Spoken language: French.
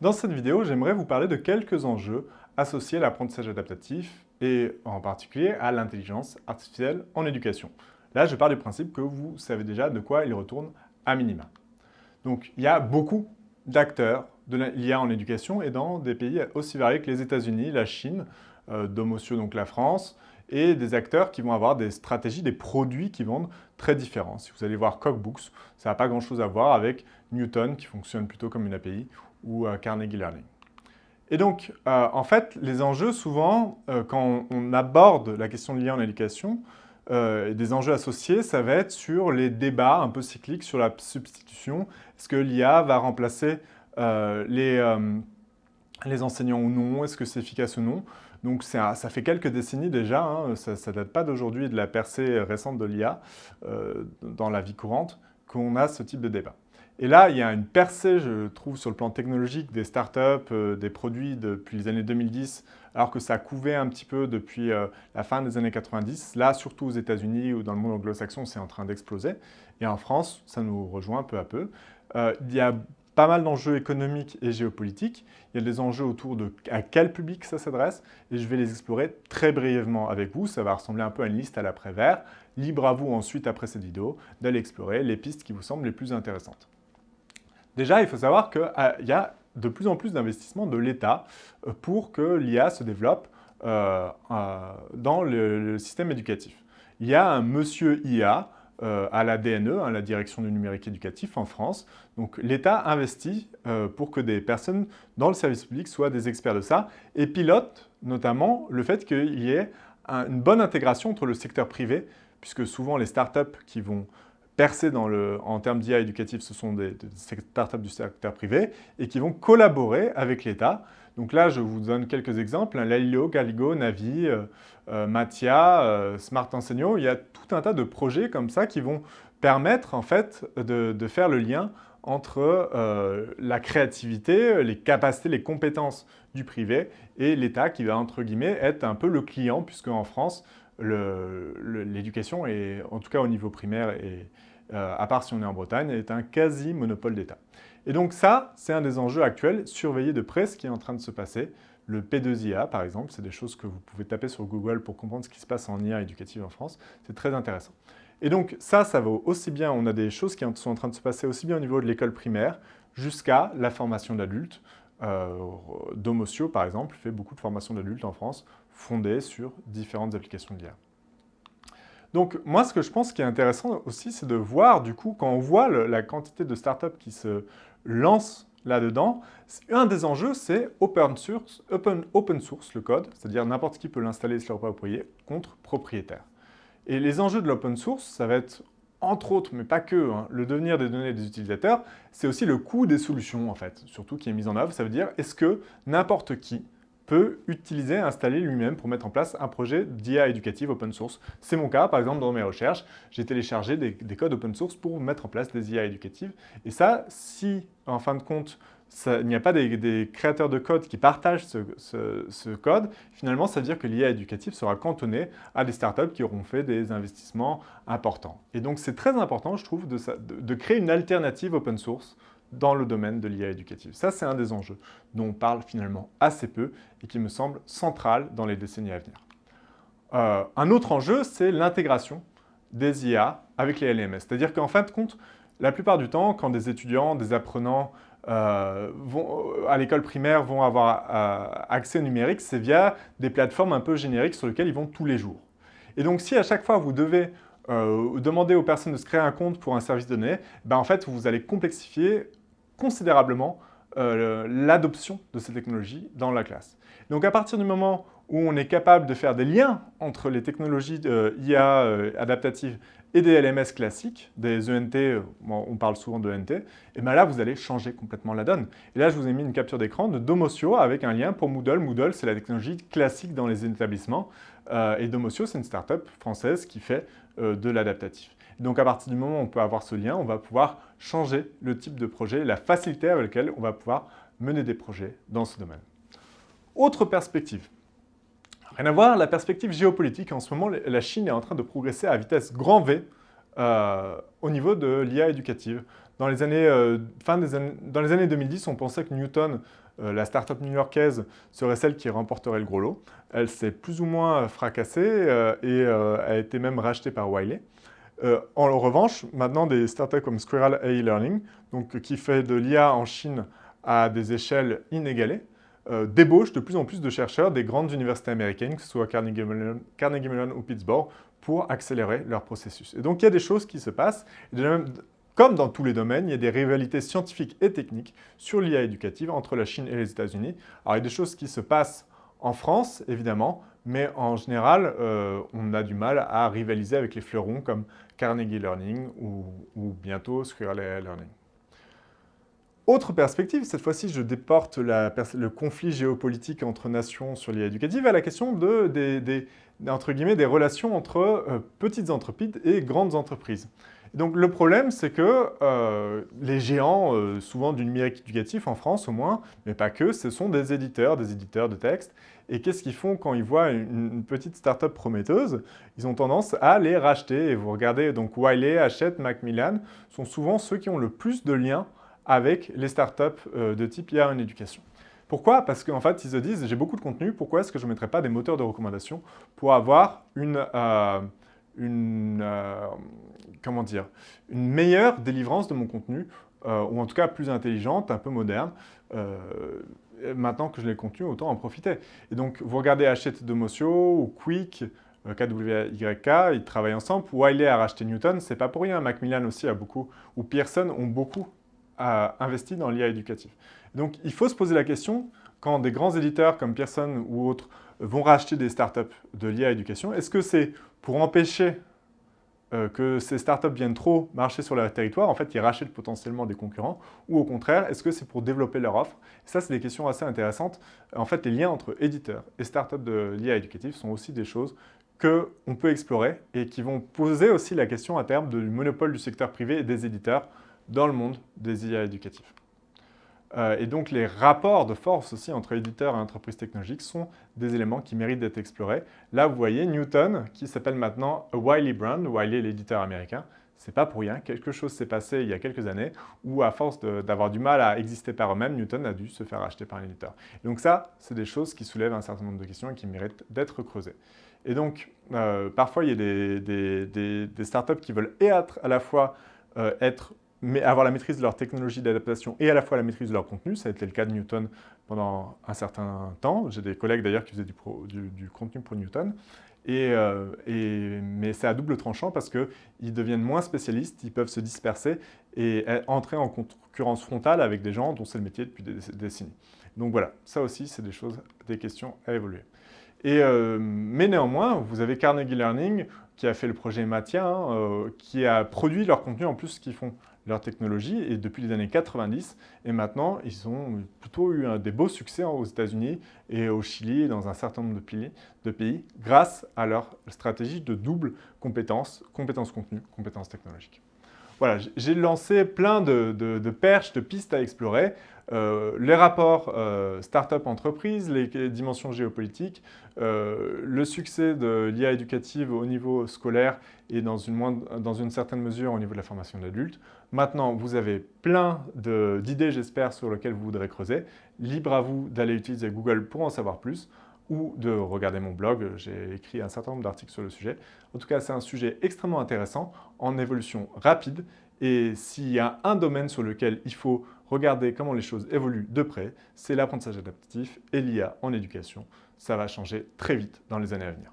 Dans cette vidéo, j'aimerais vous parler de quelques enjeux associés à l'apprentissage adaptatif et en particulier à l'intelligence artificielle en éducation. Là, je pars du principe que vous savez déjà de quoi il retourne à minima. Donc, il y a beaucoup d'acteurs de l'IA en éducation et dans des pays aussi variés que les États-Unis, la Chine, euh, Domotio, donc la France, et des acteurs qui vont avoir des stratégies, des produits qui vendent très différents. Si vous allez voir Cookbooks, ça n'a pas grand-chose à voir avec Newton, qui fonctionne plutôt comme une API, ou Carnegie Learning. Et donc, euh, en fait, les enjeux, souvent, euh, quand on aborde la question de l'IA en éducation, euh, des enjeux associés, ça va être sur les débats un peu cycliques sur la substitution. Est-ce que l'IA va remplacer les, les, enseignants ou non? Est-ce que c'est efficace ou non? Donc ça, ça, fait quelques décennies déjà, hein, ça ne date pas d'aujourd'hui de la percée récente de l'IA dans la vie courante, qu'on a ce type de débat. Et là, il y a une percée, je trouve, sur le plan technologique des startups, euh, des produits depuis les années 2010, alors que ça couvait un petit peu depuis euh, la fin des années 90. Là, surtout aux États-Unis ou dans le monde anglo-saxon, c'est en train d'exploser. Et en France, ça nous rejoint peu à peu. Euh, il y a pas mal d'enjeux économiques et géopolitiques. Il y a des enjeux autour de à quel public ça s'adresse et je vais les explorer très brièvement avec vous. Ça va ressembler un peu à une liste à l'après-vert. Libre à vous ensuite, après cette vidéo, d'aller explorer les pistes qui vous semblent les plus intéressantes. Déjà, il faut savoir qu'il euh, y a de plus en plus d'investissements de l'État euh, pour que l'IA se développe euh, dans le, système éducatif. Il y a un monsieur IA à la DNE, hein, la Direction du numérique éducatif en France. Donc l'État investit pour que des personnes dans le service public soient des experts de ça et pilote notamment le fait qu'il y ait une bonne intégration entre le secteur privé, puisque souvent les startups qui vont percés en termes d'IA éducatif, ce sont des, startups du secteur privé et qui vont collaborer avec l'État. Donc là, je vous donne quelques exemples. Lalio, Galigo, Navi, euh, euh, Matia, euh, Smart Enseigno. Il y a tout un tas de projets comme ça qui vont permettre en fait de, faire le lien entre la créativité, les capacités, les compétences du privé et l'État qui va, entre guillemets, être un peu le client, puisque en France, l'éducation, en tout cas au niveau primaire, et euh, à part si on est en Bretagne, est un quasi-monopole d'État. Et donc ça, c'est un des enjeux actuels, surveiller de près ce qui est en train de se passer. Le P2IA, par exemple, c'est des choses que vous pouvez taper sur Google pour comprendre ce qui se passe en IA éducative en France. C'est très intéressant. Et donc ça, ça vaut aussi bien, on a des choses qui sont en train de se passer aussi bien au niveau de l'école primaire jusqu'à la formation d'adultes. Euh, Domotio, par exemple, fait beaucoup de formation d'adultes en France, fondée sur différentes applications de. Donc moi, ce que je pense qui est intéressant aussi, c'est de voir, du coup, quand on voit la quantité de startups qui se lancent là-dedans, un des enjeux, c'est open source, le code, c'est-à-dire n'importe qui peut l'installer et se l'approprier, contre propriétaire. Et les enjeux de l'open source, ça va être, entre autres, mais pas que, hein, le devenir des données des utilisateurs, c'est aussi le coût des solutions, en fait, surtout qui est mis en œuvre. Ça veut dire, est-ce que n'importe qui peut utiliser, installer lui-même pour mettre en place un projet d'IA éducative open source. C'est mon cas, par exemple, dans mes recherches, j'ai téléchargé des, codes open source pour mettre en place des IA éducatives. Et ça, si, en fin de compte, il n'y a pas des, créateurs de code qui partagent ce, code, finalement, ça veut dire que l'IA éducative sera cantonnée à des startups qui auront fait des investissements importants. Et donc, c'est très important, je trouve, de, de créer une alternative open source dans le domaine de l'IA éducative. Ça, c'est un des enjeux dont on parle finalement assez peu et qui me semble central dans les décennies à venir. Euh, un autre enjeu, c'est l'intégration des IA avec les LMS. C'est-à-dire qu'en fin de compte, la plupart du temps, quand des étudiants, des apprenants euh, vont, à l'école primaire vont avoir euh, accès numérique, c'est via des plateformes un peu génériques sur lesquelles ils vont tous les jours. Et donc, si à chaque fois vous devez demander aux personnes de se créer un compte pour un service donné, ben en fait, vous allez complexifier considérablement euh, l'adoption de ces technologies dans la classe. Donc à partir du moment où on est capable de faire des liens entre les technologies IA euh, adaptatives et des LMS classiques, des ENT, euh, on parle souvent de et bien là vous allez changer complètement la donne. Et là je vous ai mis une capture d'écran de Domotio avec un lien pour Moodle. Moodle c'est la technologie classique dans les établissements et Domotio c'est une start-up française qui fait de l'adaptatif. Donc à partir du moment où on peut avoir ce lien, on va pouvoir changer le type de projet, la facilité avec laquelle on va pouvoir mener des projets dans ce domaine. Autre perspective. Rien à voir, la perspective géopolitique. En ce moment, la Chine est en train de progresser à vitesse grand V euh, au niveau de l'IA éducative. Dans les, années, euh, fin des années, dans les années 2010, on pensait que Newton la start-up new-yorkaise serait celle qui remporterait le gros lot. Elle s'est plus ou moins fracassée et a été même rachetée par Wiley. En revanche, maintenant, des startups comme Squirrel AI Learning, donc, qui fait de l'IA en Chine à des échelles inégalées, euh, débauchent de plus en plus de chercheurs des grandes universités américaines, que ce soit Carnegie Mellon ou Pittsburgh, pour accélérer leur processus. Et donc, il y a des choses qui se passent. comme dans tous les domaines, il y a des rivalités scientifiques et techniques sur l'IA éducative entre la Chine et les États-Unis. Alors, il y a des choses qui se passent en France, évidemment, mais en général, euh, on a du mal à rivaliser avec les fleurons comme Carnegie Learning ou, bientôt Squirrel Learning. Autre perspective, cette fois-ci je déporte le conflit géopolitique entre nations sur l'IA éducative à la question de, des, entre guillemets, des relations entre euh, petites entreprises et grandes entreprises. Donc le problème, c'est que euh, les géants, euh, souvent du numérique éducatif en France au moins, mais pas que, ce sont des éditeurs, des éditeurs de texte. Et qu'est-ce qu'ils font quand ils voient une, petite start-up prometteuse? Ils ont tendance à les racheter. Et vous regardez, donc Wiley, Hachette, Macmillan sont souvent ceux qui ont le plus de liens avec les startups euh, de type IA en éducation. Pourquoi? Parce qu'en fait, ils se disent, j'ai beaucoup de contenu, pourquoi est-ce que je ne mettrais pas des moteurs de recommandation pour avoir une, euh, une euh, comment dire, une meilleure délivrance de mon contenu, ou en tout cas plus intelligente, un peu moderne. maintenant que je l'ai contenu, autant en profiter. Et donc, vous regardez Hachette Domotio ou Quick, KWYK, ils travaillent ensemble. Wiley a racheté Newton, c'est pas pour rien. Macmillan aussi a beaucoup, ou Pearson ont beaucoup investi dans l'IA éducatif. Donc il faut se poser la question, quand des grands éditeurs comme Pearson ou autres vont racheter des startups de l'IA éducation, est-ce que c'est pour empêcher euh, que ces startups viennent trop marcher sur leur territoire, en fait, ils rachètent potentiellement des concurrents, ou au contraire, est-ce que c'est pour développer leur offre? Ça, c'est des questions assez intéressantes. En fait, les liens entre éditeurs et startups de l'IA éducatif sont aussi des choses qu'on peut explorer et qui vont poser aussi la question à terme du monopole du secteur privé et des éditeurs dans le monde des IA éducatifs. Euh, et donc les rapports de force aussi entre éditeurs et entreprises technologiques sont des éléments qui méritent d'être explorés. Là, vous voyez Newton, qui s'appelle maintenant Wiley Brand, Wiley l'éditeur américain. C'est pas pour rien, quelque chose s'est passé il y a quelques années où à force d'avoir du mal à exister par eux-mêmes, Newton a dû se faire acheter par un éditeur. donc ça, c'est des choses qui soulèvent un certain nombre de questions et qui méritent d'être creusées. Et donc, euh, parfois, il y a des, startups qui veulent être à la fois euh, être mais avoir la maîtrise de leur technologie d'adaptation et à la fois la maîtrise de leur contenu. Ça a été le cas de Newton pendant un certain temps. J'ai des collègues d'ailleurs qui faisaient du, contenu pour Newton. Euh, et, mais c'est à double tranchant parce qu'ils deviennent moins spécialistes, ils peuvent se disperser et entrer en concurrence frontale avec des gens dont c'est le métier depuis des décennies. Donc voilà, ça aussi, c'est des choses, des questions à évoluer. Et, euh, mais néanmoins, vous avez Carnegie Learning qui a fait le projet Matia, hein, euh, qui a produit leur contenu en plus qu'ils font leur technologie et depuis les années 90 et maintenant ils ont plutôt eu des beaux succès aux États-Unis et au Chili et dans un certain nombre de pays, de grâce à leur stratégie de double compétence, compétences contenu, compétences technologiques. Voilà, j'ai lancé plein de, perches, de pistes à explorer. Euh, les rapports euh, start-up-entreprise, les dimensions géopolitiques, euh, le succès de l'IA éducative au niveau scolaire et dans une, dans une certaine mesure au niveau de la formation d'adultes. Maintenant, vous avez plein d'idées, j'espère, sur lesquelles vous voudrez creuser. Libre à vous d'aller utiliser Google pour en savoir plus ou de regarder mon blog, j'ai écrit un certain nombre d'articles sur le sujet. En tout cas, c'est un sujet extrêmement intéressant, en évolution rapide, et s'il y a un domaine sur lequel il faut regarder comment les choses évoluent de près, c'est l'apprentissage adaptatif et l'IA en éducation. Ça va changer très vite dans les années à venir.